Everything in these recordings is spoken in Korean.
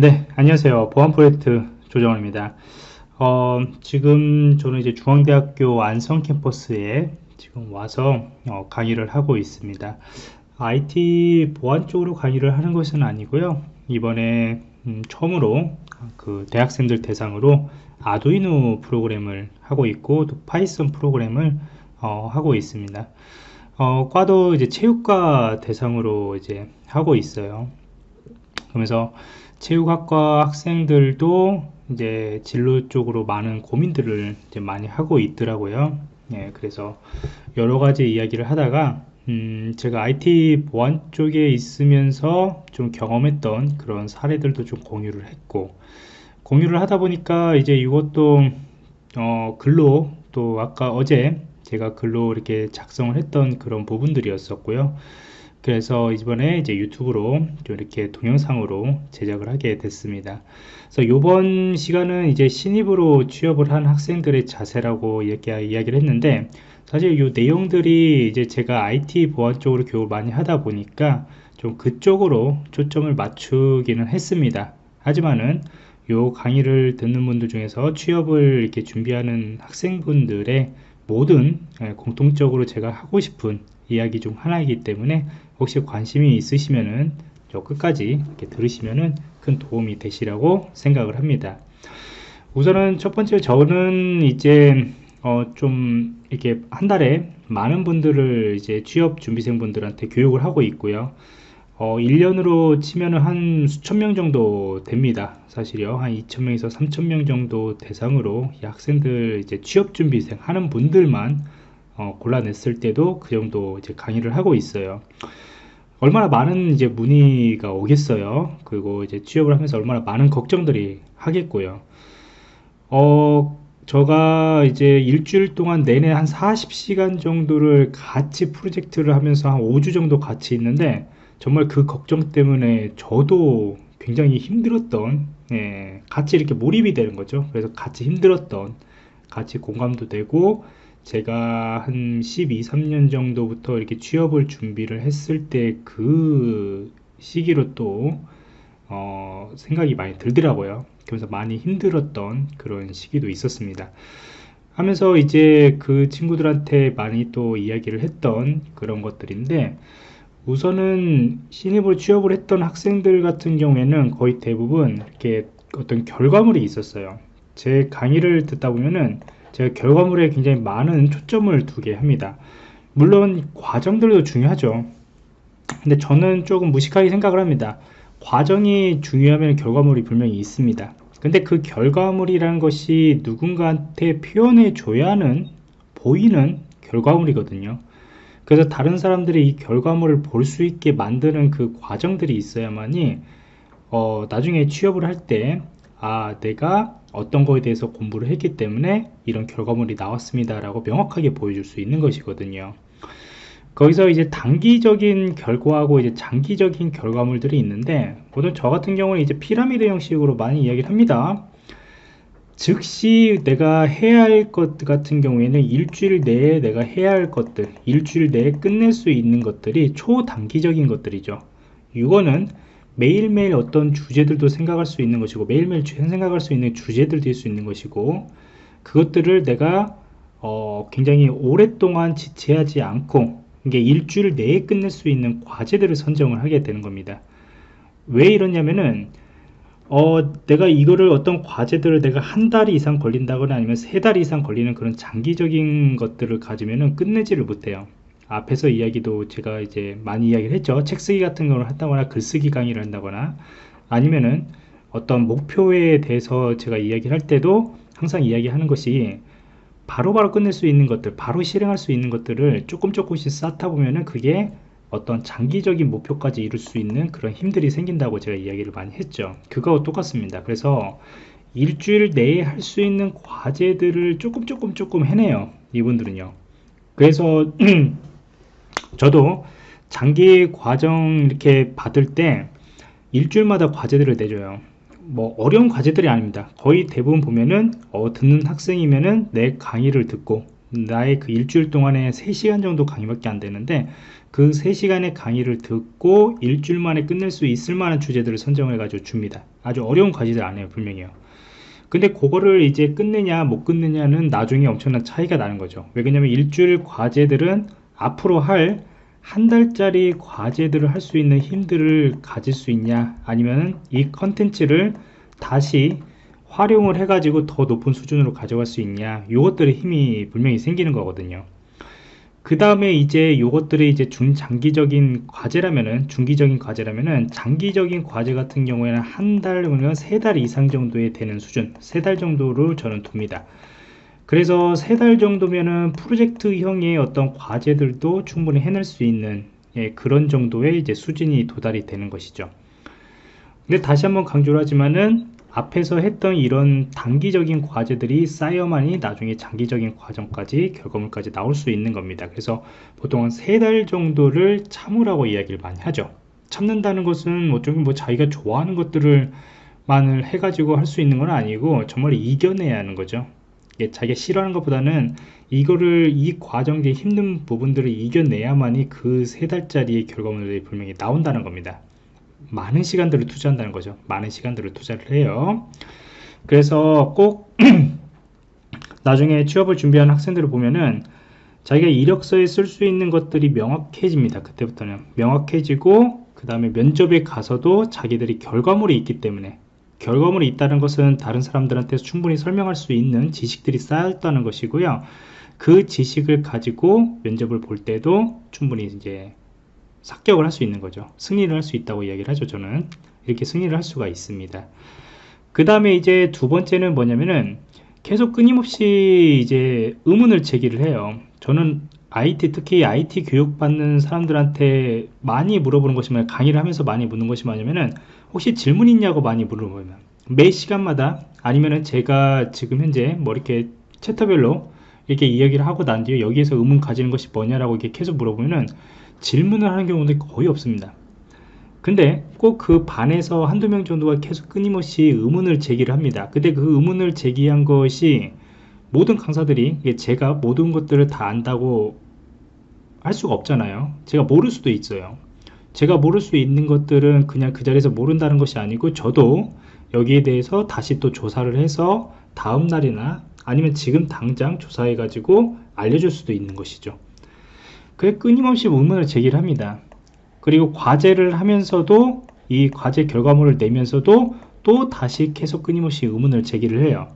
네, 안녕하세요. 보안 프로젝트 조정원입니다. 어, 지금 저는 이제 중앙대학교 안성 캠퍼스에 지금 와서 어, 강의를 하고 있습니다. IT 보안 쪽으로 강의를 하는 것은 아니고요. 이번에 음, 처음으로 그 대학생들 대상으로 아두이노 프로그램을 하고 있고 또 파이썬 프로그램을 어, 하고 있습니다. 어, 과도 이제 체육과 대상으로 이제 하고 있어요. 그러면서 체육학과 학생들도 이제 진로 쪽으로 많은 고민들을 이제 많이 하고 있더라고요. 예, 그래서 여러 가지 이야기를 하다가 음, 제가 IT 보안 쪽에 있으면서 좀 경험했던 그런 사례들도 좀 공유를 했고 공유를 하다 보니까 이제 이것도 어, 글로 또 아까 어제 제가 글로 이렇게 작성을 했던 그런 부분들이었었고요. 그래서 이번에 이제 유튜브로 이렇게 동영상으로 제작을 하게 됐습니다. 그래서 이번 시간은 이제 신입으로 취업을 한 학생들의 자세라고 이렇게 이야기를 했는데 사실 이 내용들이 이제 제가 IT 보안 쪽으로 교육을 많이 하다 보니까 좀 그쪽으로 초점을 맞추기는 했습니다. 하지만은 요 강의를 듣는 분들 중에서 취업을 이렇게 준비하는 학생분들의 모든 예, 공통적으로 제가 하고 싶은 이야기 중 하나이기 때문에 혹시 관심이 있으시면은 저 끝까지 이렇게 들으시면은 큰 도움이 되시라고 생각을 합니다. 우선은 첫 번째 저는 이제 어 좀 이렇게 한 달에 많은 분들을 이제 취업 준비생 분들한테 교육을 하고 있고요. 어 1년으로 치면은 한 수천 명 정도 됩니다. 사실요. 한 2천 명에서 3천 명 정도 대상으로 학생들 이제 취업 준비생 하는 분들만 어, 골라냈을 때도 그 정도 이제 강의를 하고 있어요. 얼마나 많은 이제 문의가 오겠어요. 그리고 이제 취업을 하면서 얼마나 많은 걱정들이 하겠고요. 어, 제가 이제 일주일 동안 내내 한 40시간 정도를 같이 프로젝트를 하면서 한 5주 정도 같이 있는데 정말 그 걱정 때문에 저도 굉장히 힘들었던 예, 같이 이렇게 몰입이 되는 거죠. 그래서 같이 힘들었던 같이 공감도 되고 제가 한 12, 3년 정도부터 이렇게 취업을 준비를 했을 때 그 시기로 또 어, 생각이 많이 들더라고요. 그래서 많이 힘들었던 그런 시기도 있었습니다. 하면서 이제 그 친구들한테 많이 또 이야기를 했던 그런 것들인데 우선은 신입으로 취업을 했던 학생들 같은 경우에는 거의 대부분 이렇게 어떤 결과물이 있었어요. 제 강의를 듣다 보면은 제가 결과물에 굉장히 많은 초점을 두게 합니다. 물론 과정들도 중요하죠. 근데 저는 조금 무식하게 생각을 합니다. 과정이 중요하면 결과물이 분명히 있습니다. 근데 그 결과물이라는 것이 누군가한테 표현해 줘야 하는 보이는 결과물이거든요. 그래서 다른 사람들이 이 결과물을 볼 수 있게 만드는 그 과정들이 있어야만이 어, 나중에 취업을 할 때 아 내가 어떤 거에 대해서 공부를 했기 때문에 이런 결과물이 나왔습니다 라고 명확하게 보여줄 수 있는 것이거든요. 거기서 이제 단기적인 결과하고 이제 장기적인 결과물들이 있는데 보통 저 같은 경우는 이제 피라미드 형식으로 많이 이야기를 합니다 즉시 내가 해야 할 것 같은 경우에는 일주일 내에 내가 해야 할 것들 일주일 내에 끝낼 수 있는 것들이 초단기적인 것들이죠. 이거는 매일매일 어떤 주제들도 생각할 수 있는 것이고 매일매일 생각할 수 있는 주제들도 있을 수 있는 것이고 그것들을 내가 어, 굉장히 오랫동안 지체하지 않고 이게 일주일 내에 끝낼 수 있는 과제들을 선정을 하게 되는 겁니다. 왜 이러냐면은 어, 내가 이거를 어떤 과제들을 내가 한 달 이상 걸린다거나 아니면 세 달 이상 걸리는 그런 장기적인 것들을 가지면은 끝내지를 못해요. 앞에서 이야기도 제가 이제 많이 이야기를 했죠. 책 쓰기 같은 걸 한다거나 글쓰기 강의를 한다거나 아니면은 어떤 목표에 대해서 제가 이야기를 할 때도 항상 이야기하는 것이 바로바로 바로 끝낼 수 있는 것들 바로 실행할 수 있는 것들을 조금 조금씩 쌓다 보면은 그게 어떤 장기적인 목표까지 이룰 수 있는 그런 힘들이 생긴다고 제가 이야기를 많이 했죠. 그거와 똑같습니다. 그래서 일주일 내에 할 수 있는 과제들을 조금 조금 조금 해내요. 이분들은요. 그래서 저도 장기 과정 이렇게 받을 때 일주일마다 과제들을 내줘요. 뭐 어려운 과제들이 아닙니다. 거의 대부분 보면은 어, 듣는 학생이면은 내 강의를 듣고 나의 그 일주일 동안에 3시간 정도 강의밖에 안 되는데 그 3시간의 강의를 듣고 일주일 만에 끝낼 수 있을 만한 주제들을 선정해 가지고 줍니다. 아주 어려운 과제들 안 해요 분명히요. 근데 그거를 이제 끝내냐 못 끝내냐는 나중에 엄청난 차이가 나는 거죠. 왜 그러냐면 일주일 과제들은 앞으로 할 한 달짜리 과제들을 할 수 있는 힘들을 가질 수 있냐 아니면 이 컨텐츠를 다시 활용을 해가지고 더 높은 수준으로 가져갈 수 있냐 요것들의 힘이 분명히 생기는 거거든요. 그 다음에 이제 요것들이 이제 중장기적인 과제라면은 중기적인 과제라면은 장기적인 과제 같은 경우에는 한 달, 그러면 세 달 이상 정도에 되는 수준 세 달 정도를 저는 둡니다. 그래서 세 달 정도면은 프로젝트형의 어떤 과제들도 충분히 해낼 수 있는 예, 그런 정도의 이제 수준이 도달이 되는 것이죠. 근데 다시 한번 강조를 하지만은 앞에서 했던 이런 단기적인 과제들이 쌓여만이 나중에 장기적인 과정까지 결과물까지 나올 수 있는 겁니다. 그래서 보통 한3 달 정도를 참으라고 이야기를 많이 하죠. 참는다는 것은 어쩌면 뭐 자기가 좋아하는 것들을 만을 해가지고 할 수 있는 건 아니고 정말 이겨내야 하는 거죠. 자기가 싫어하는 것보다는 이거를 이 과정의 힘든 부분들을 이겨내야만이 그 세 달짜리의 결과물들이 분명히 나온다는 겁니다 많은 시간들을 투자한다는 거죠. 많은 시간들을 투자를 해요. 그래서 꼭 나중에 취업을 준비하는 학생들을 보면은 자기가 이력서에 쓸 수 있는 것들이 명확해집니다. 그때부터는. 명확해지고 그 다음에 면접에 가서도 자기들이 결과물이 있기 때문에. 결과물이 있다는 것은 다른 사람들한테 충분히 설명할 수 있는 지식들이 쌓였다는 것이고요. 그 지식을 가지고 면접을 볼 때도 충분히 이제 삭격을 할 수 있는 거죠. 승리를 할 수 있다고 이야기를 하죠 저는. 이렇게 승리를 할 수가 있습니다. 그 다음에 이제 두 번째는 뭐냐면은 계속 끊임없이 이제 의문을 제기를 해요. 저는 IT 특히 IT 교육 받는 사람들한테 많이 물어보는 것이 뭐냐 강의를 하면서 많이 묻는 것이 뭐냐면은 혹시 질문 있냐고 많이 물어보면 매 시간마다 아니면은 제가 지금 현재 뭐 이렇게 챕터별로 이렇게 이야기를 하고 난 뒤에 여기에서 의문 가지는 것이 뭐냐라고 이렇게 계속 물어보면은 질문을 하는 경우는 거의 없습니다. 근데 꼭 그 반에서 한두 명 정도가 계속 끊임없이 의문을 제기를 합니다. 근데 그 의문을 제기한 것이 모든 강사들이 제가 모든 것들을 다 안다고 할 수가 없잖아요. 제가 모를 수도 있어요. 제가 모를 수 있는 것들은 그냥 그 자리에서 모른다는 것이 아니고 저도 여기에 대해서 다시 또 조사를 해서 다음 날이나 아니면 지금 당장 조사해 가지고 알려줄 수도 있는 것이죠 그게 끊임없이 의문을 제기를 합니다. 그리고 과제를 하면서도 이 과제 결과물을 내면서도 또 다시 계속 끊임없이 의문을 제기를 해요.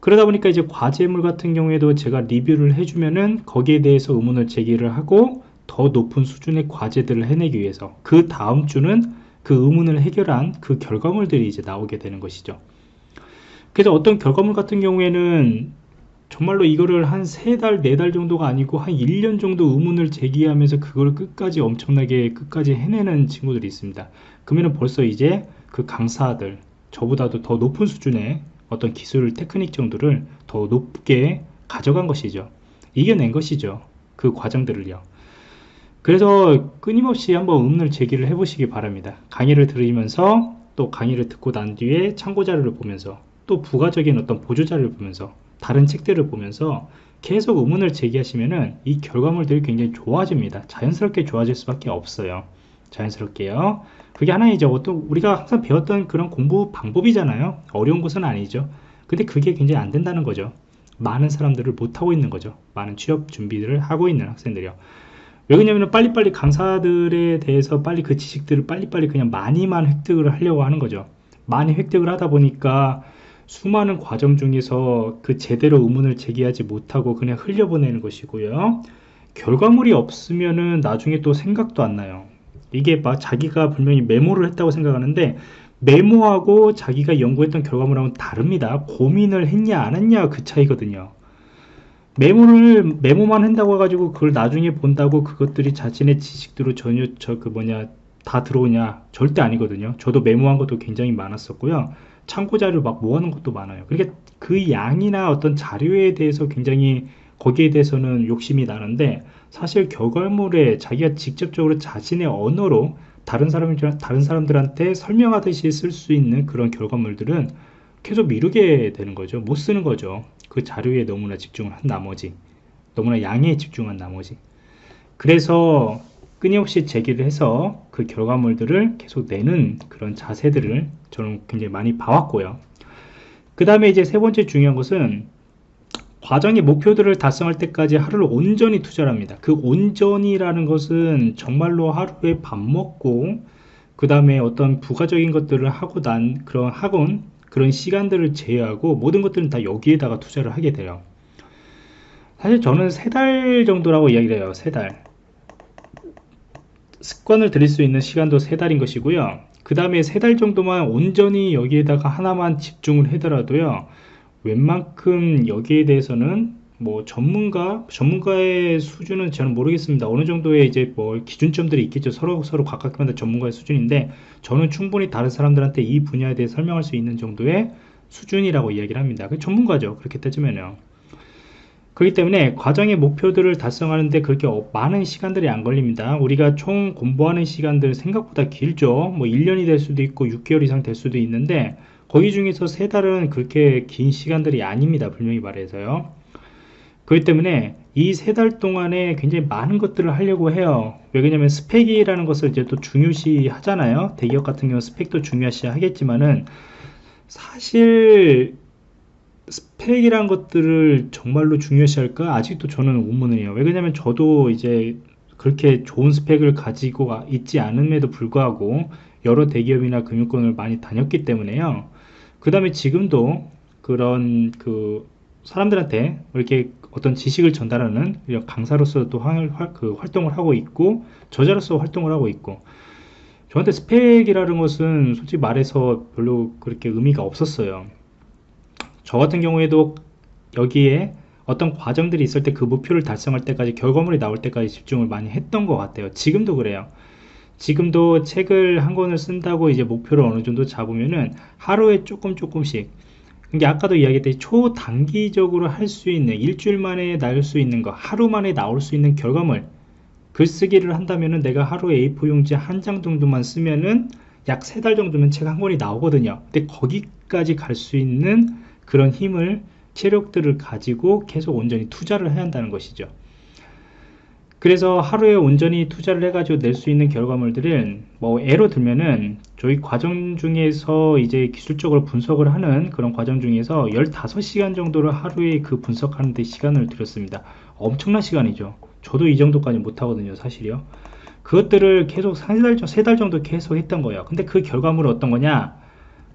그러다 보니까 이제 과제물 같은 경우에도 제가 리뷰를 해주면은 거기에 대해서 의문을 제기를 하고 더 높은 수준의 과제들을 해내기 위해서 그 다음 주는 그 의문을 해결한 그 결과물들이 이제 나오게 되는 것이죠. 그래서 어떤 결과물 같은 경우에는 정말로 이거를 한 세 달, 네 달 정도가 아니고 한 1년 정도 의문을 제기하면서 그걸 끝까지 엄청나게 끝까지 해내는 친구들이 있습니다. 그러면 벌써 이제 그 강사들, 저보다도 더 높은 수준의 어떤 기술 테크닉 정도를 더 높게 가져간 것이죠. 이겨낸 것이죠. 그 과정들을요. 그래서 끊임없이 한번 의문을 제기를 해보시기 바랍니다. 강의를 들으면서 또 강의를 듣고 난 뒤에 참고 자료를 보면서 또 부가적인 어떤 보조 자료를 보면서 다른 책들을 보면서 계속 의문을 제기하시면은 이 결과물들이 굉장히 좋아집니다. 자연스럽게 좋아질 수밖에 없어요. 자연스럽게요. 그게 하나이죠. 어떤 우리가 항상 배웠던 그런 공부 방법이잖아요. 어려운 것은 아니죠. 근데 그게 굉장히 안 된다는 거죠. 많은 사람들을 못하고 있는 거죠. 많은 취업 준비를 하고 있는 학생들이요. 왜 그러냐면 빨리빨리 강사들에 대해서 빨리 그 지식들을 빨리빨리 그냥 많이만 획득을 하려고 하는 거죠. 많이 획득을 하다 보니까 수많은 과정 중에서 그 제대로 의문을 제기하지 못하고 그냥 흘려보내는 것이고요. 결과물이 없으면은 나중에 또 생각도 안 나요. 이게 막 자기가 분명히 메모를 했다고 생각하는데 메모하고 자기가 연구했던 결과물하고는 다릅니다. 고민을 했냐 안 했냐 그 차이거든요. 메모를 메모만 한다고 해가지고 그걸 나중에 본다고 그것들이 자신의 지식대로 전혀 저 그 뭐냐 다 들어오냐 절대 아니거든요. 저도 메모한 것도 굉장히 많았었고요. 참고 자료를 막 모아놓은 것도 많아요. 그러니까 그 양이나 어떤 자료에 대해서 굉장히 거기에 대해서는 욕심이 나는데 사실 결과물에 자기가 직접적으로 자신의 언어로 다른 사람 다른 사람들한테 설명하듯이 쓸 수 있는 그런 결과물들은 계속 미루게 되는 거죠. 못 쓰는 거죠. 그 자료에 너무나 집중을 한 나머지 너무나 양에 집중한 나머지 그래서 끊임없이 제기를 해서 그 결과물들을 계속 내는 그런 자세들을 저는 굉장히 많이 봐왔고요. 그 다음에 이제 세 번째 중요한 것은 과정의 목표들을 달성할 때까지 하루를 온전히 투자를 합니다. 그 온전이라는 것은 정말로 하루에 밥 먹고 그 다음에 어떤 부가적인 것들을 하고 난 그런 학원 그런 시간들을 제외하고 모든 것들은 다 여기에다가 투자를 하게 돼요. 사실 저는 세 달 정도라고 이야기를 해요. 세 달. 습관을 들일 수 있는 시간도 세 달인 것이고요. 그 다음에 세달 정도만 온전히 여기에다가 하나만 집중을 하더라도요. 웬만큼 여기에 대해서는 뭐 전문가 전문가의 수준은 저는 모르겠습니다 어느 정도의 이제 뭐 기준점들이 있겠죠 서로 서로 각각마다 전문가의 수준인데 저는 충분히 다른 사람들한테 이 분야에 대해 설명할 수 있는 정도의 수준이라고 이야기를 합니다 그 전문가죠 그렇게 따지면요 그렇기 때문에 과정의 목표들을 달성하는데 그렇게 많은 시간들이 안 걸립니다. 우리가 총 공부하는 시간들 생각보다 길죠. 뭐 1년이 될 수도 있고 6개월 이상 될 수도 있는데 거기 중에서 세 달은 그렇게 긴 시간들이 아닙니다. 분명히 말해서요. 그렇기 때문에 이 세 달 동안에 굉장히 많은 것들을 하려고 해요. 왜냐면 스펙이라는 것을 이제 또 중요시 하잖아요. 대기업 같은 경우 스펙도 중요시 하겠지만은 사실 스펙이란 것들을 정말로 중요시할까? 아직도 저는 의문이에요. 왜냐면 저도 이제 그렇게 좋은 스펙을 가지고 있지 않음에도 불구하고 여러 대기업이나 금융권을 많이 다녔기 때문에요. 그 다음에 지금도 그런 그 사람들한테 이렇게 어떤 지식을 전달하는 강사로서 또 활, 그 활동을 하고 있고 저자로서 활동을 하고 있고 저한테 스펙이라는 것은 솔직히 말해서 별로 그렇게 의미가 없었어요. 저 같은 경우에도 여기에 어떤 과정들이 있을 때 그 목표를 달성할 때까지 결과물이 나올 때까지 집중을 많이 했던 것 같아요. 지금도 그래요. 지금도 책을 한 권을 쓴다고 이제 목표를 어느 정도 잡으면은 하루에 조금 조금씩 이게 아까도 이야기했듯이 초단기적으로 할 수 있는 일주일 만에 나올 수 있는 거 하루 만에 나올 수 있는 결과물 글쓰기를 한다면은 내가 하루에 A4 용지 한 장 정도만 쓰면은 약 세 달 정도면 책 한 권이 나오거든요 근데 거기까지 갈 수 있는 그런 힘을 체력들을 가지고 계속 온전히 투자를 해야 한다는 것이죠. 그래서 하루에 온전히 투자를 해가지고 낼 수 있는 결과물들은 뭐 예로 들면은 저희 과정 중에서 이제 기술적으로 분석을 하는 그런 과정 중에서 15시간 정도를 하루에 그 분석하는 데 시간을 들였습니다. 엄청난 시간이죠. 저도 이 정도까지 못하거든요 사실이요. 그것들을 계속 세달 정도 계속 했던 거예요. 근데 그 결과물은 어떤 거냐?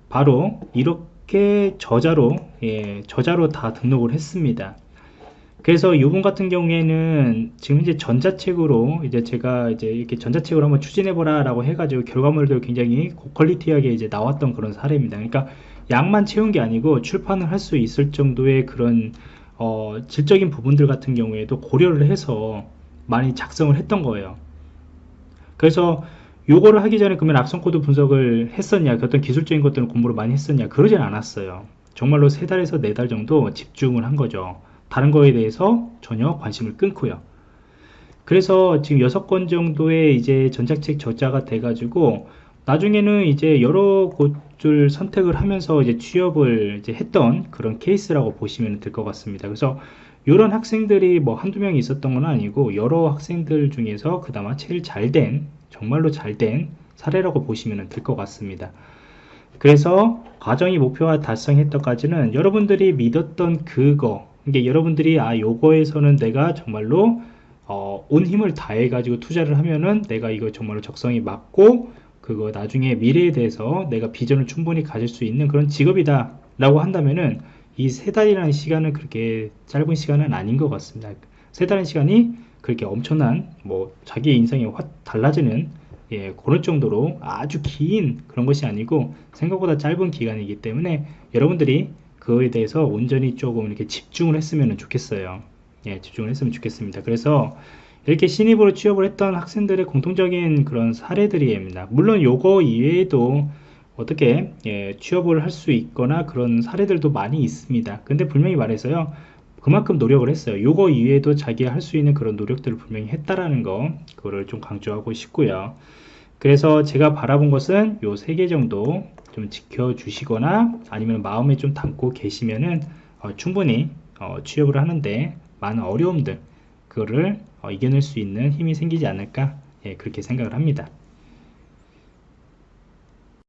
바로 이렇게 저자로 예, 저자로 다 등록을 했습니다 그래서 이분 같은 경우에는 지금 이제 전자책으로 이제 제가 이제 이렇게 전자책으로 한번 추진해보라 라고 해가지고 결과물들 굉장히 고퀄리티하게 이제 나왔던 그런 사례입니다. 그러니까 양만 채운 게 아니고 출판을 할 수 있을 정도의 그런 어, 질적인 부분들 같은 경우에도 고려를 해서 많이 작성을 했던 거예요. 그래서 요거를 하기 전에 그러면 악성 코드 분석을 했었냐, 그 어떤 기술적인 것들을 공부를 많이 했었냐, 그러진 않았어요. 정말로 세 달에서 네 달 정도 집중을 한 거죠. 다른 거에 대해서 전혀 관심을 끊고요. 그래서 지금 6권 정도의 이제 전자책 저자가 돼가지고 나중에는 이제 여러 곳을 선택을 하면서 이제 취업을 이제 했던 그런 케이스라고 보시면 될 것 같습니다. 그래서 이런 학생들이 뭐 한두 명이 있었던 건 아니고 여러 학생들 중에서 그나마 제일 잘 된, 정말로 잘 된 사례라고 보시면 될 것 같습니다. 그래서 과정이 목표와 달성했던까지는 여러분들이 믿었던 그거, 이게 여러분들이 아 요거에서는 내가 정말로 어, 온 힘을 다해 가지고 투자를 하면은 내가 이거 정말로 적성이 맞고 그거 나중에 미래에 대해서 내가 비전을 충분히 가질 수 있는 그런 직업이다 라고 한다면은 이 세 달이라는 시간은 그렇게 짧은 시간은 아닌 것 같습니다. 세 달의 시간이 그렇게 엄청난 뭐 자기의 인생이 확 달라지는 예, 그럴 정도로 아주 긴 그런 것이 아니고 생각보다 짧은 기간이기 때문에 여러분들이 그거에 대해서 온전히 조금 이렇게 집중을 했으면 좋겠어요. 예, 집중을 했으면 좋겠습니다. 그래서 이렇게 신입으로 취업을 했던 학생들의 공통적인 그런 사례들이입니다. 물론 요거 이외에도 어떻게 예, 취업을 할 수 있거나 그런 사례들도 많이 있습니다. 근데 분명히 말해서요. 그만큼 노력을 했어요. 요거 이외에도 자기가 할수 있는 그런 노력들을 분명히 했다라는 거 그거를 좀 강조하고 싶고요. 그래서 제가 바라본 것은 요 세 개 정도 좀 지켜주시거나 아니면 마음에 좀 담고 계시면은 어, 충분히 어, 취업을 하는데 많은 어려움들 그거를 어, 이겨낼 수 있는 힘이 생기지 않을까 예, 그렇게 생각을 합니다.